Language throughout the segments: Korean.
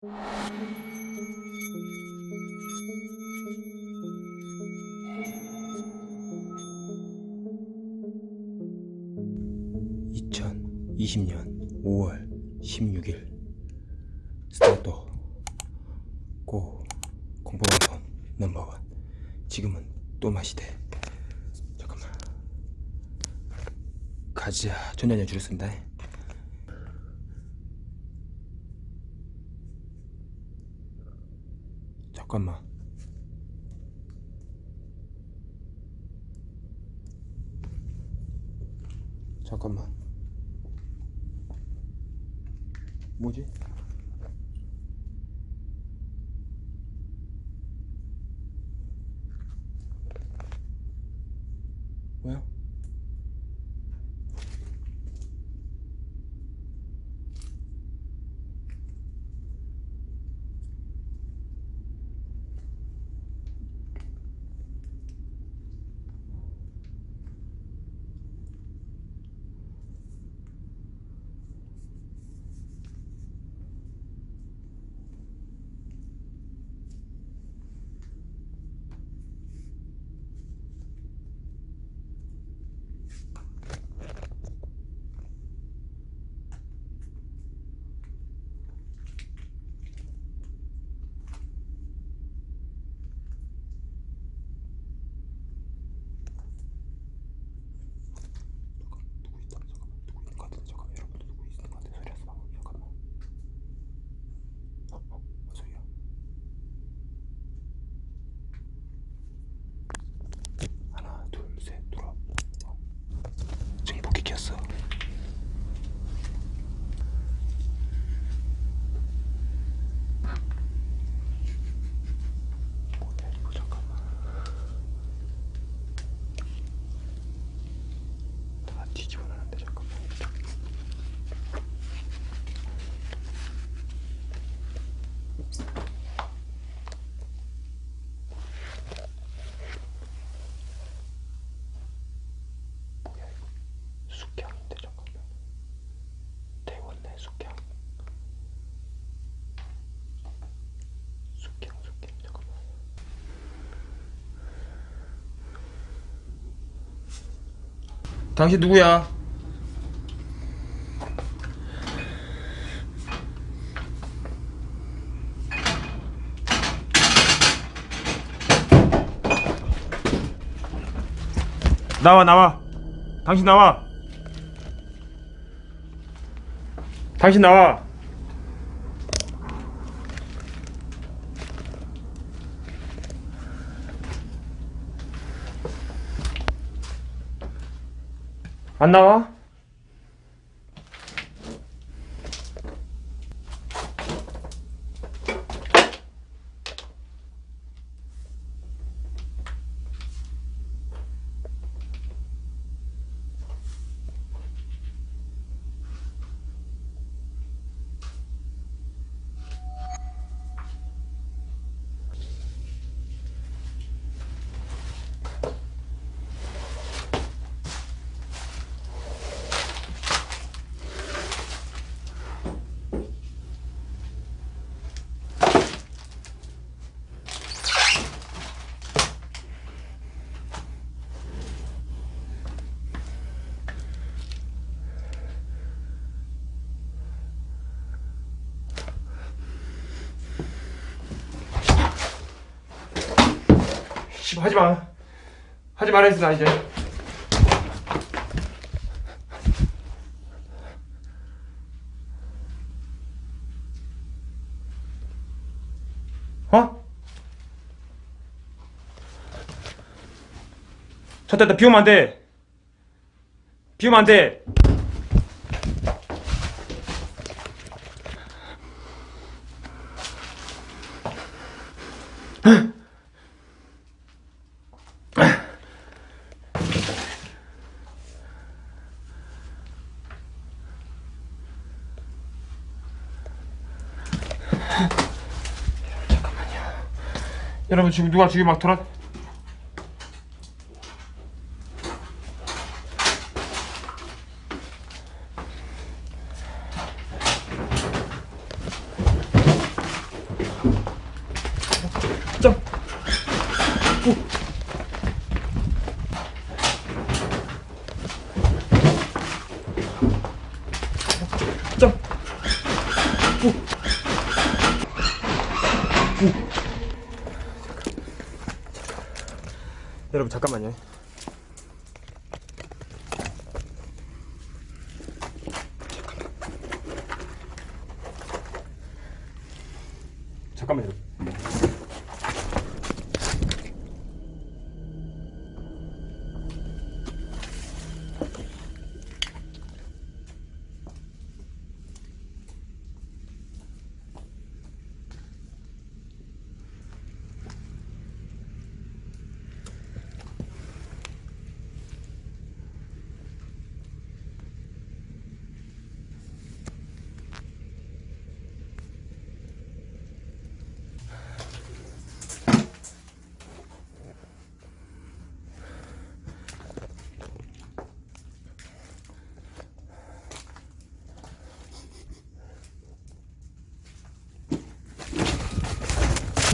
(2020년 5월 16일) 스타트 고 공포방송 넘버원. 지금은 또 마시대 잠깐만. 가지야 전자년 줄을 쓴다 잠깐만 잠깐만 뭐지? 뭐야? 누구 있다 잠깐만 누구 있는 것 같은데 잠깐만 여러분들 누구 있는 것 같아 소리 하지 마 잠깐만 어? 어? 뭔 소리야 하나 둘셋 돌아 어. 증폭기 켰어 뭐야 이거 잠깐만 다 뒤집어 놨는데 잠깐만 뭐야 이거 당신 누구야? 나와 나와. 당신 나와 당신 나와 안 나와? 하지마. 하지 말라 했어 나 이제. 어? 쳤다 다. 비우면 안돼. 비우면 안돼 여러분 지금 누가 지금 막 돌아 여러분 잠깐만요.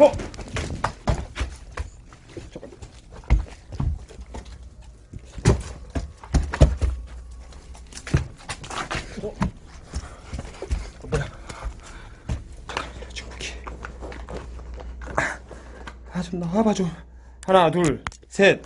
어? 아, 좀 나와봐 좀. 하나, 둘, 셋.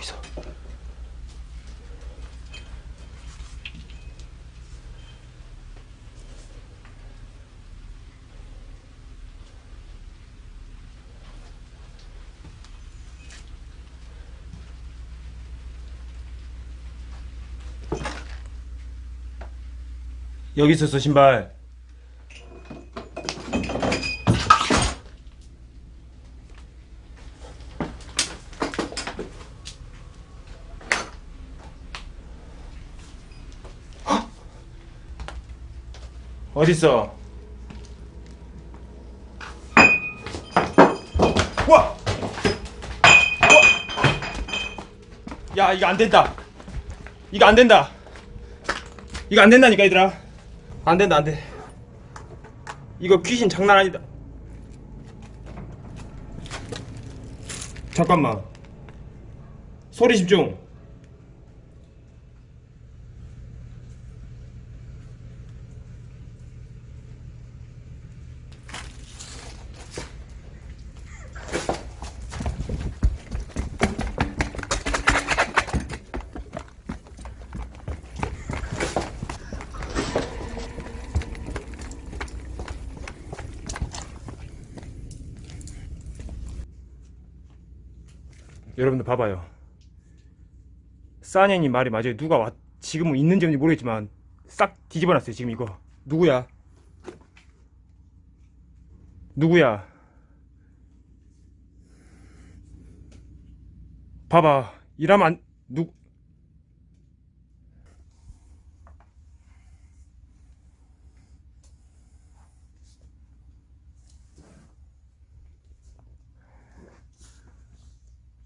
여기서? 여기 있었어 신발. 어딨어? 와! 와! 야, 이거 안 된다. 이거 안 된다. 이거 안 된다니까, 얘들아. 안 된다, 안 돼. 이거 귀신 장난 아니다. 잠깐만. 소리 집중. 여러분들 봐봐요. 싸니님 말이 맞아요. 누가 왔, 지금은 있는지 없는지 모르겠지만 싹 뒤집어 놨어요. 지금 이거 누구야? 누구야? 봐봐. 이러면 안 누.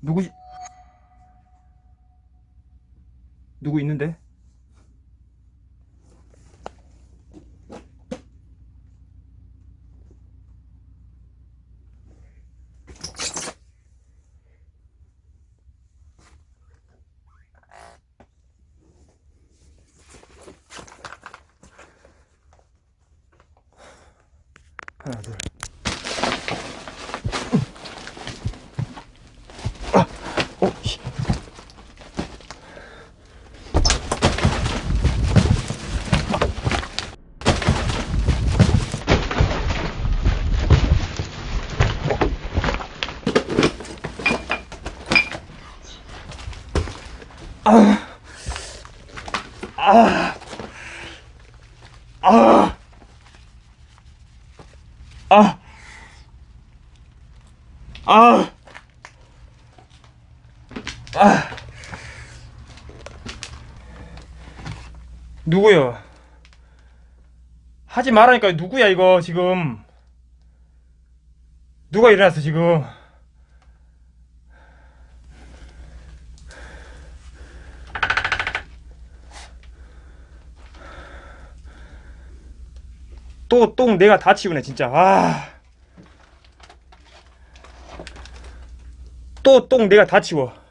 누구 누구 있는데? 어, 씨. 아, 아, 아, 아, 누구요? 하지 말라니까 누구야 이거 지금? 누가 일어났어 지금? 또 똥 내가 다 치우네 진짜. 아. 또 똥 내가 다 치워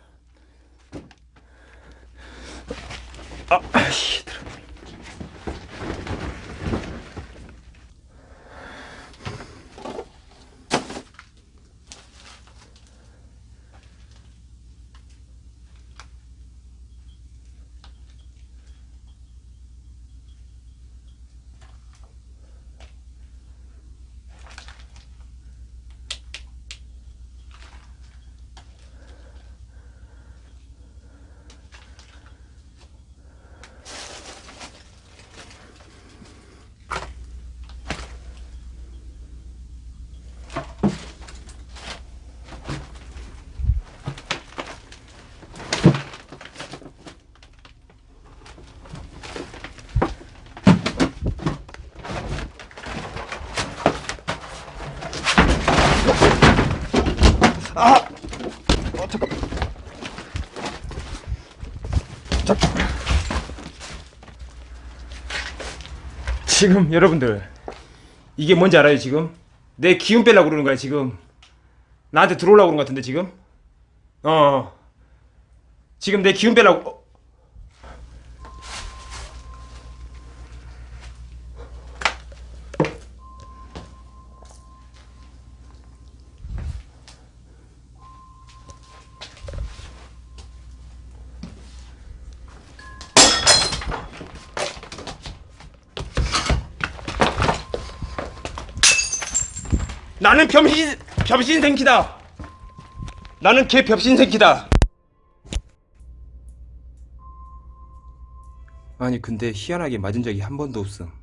아! 어, 잠깐. 잠깐. 지금 여러분들 이게 뭔지 알아요 지금? 내 기운 빼려고 그러는 거야 지금 나한테 들어오려고 그러는 것 같은데 지금? 어 지금 내 기운 빼려고 나는 병신 병신 생기다. 나는 개 병신 새끼다. 아니 근데 희한하게 맞은 적이 한 번도 없음.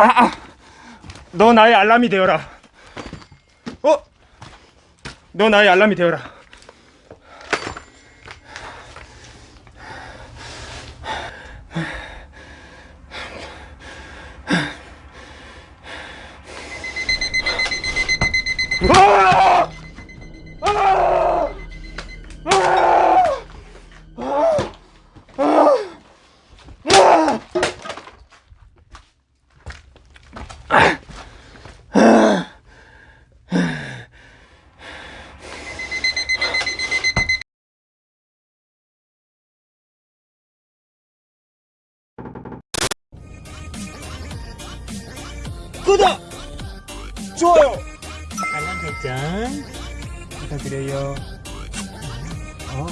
아, 아. 너 나의 알람이 되어라. 어? 너 나의 알람이 되어라. 구독! 좋아요! 알람 설정 부탁드려요. 어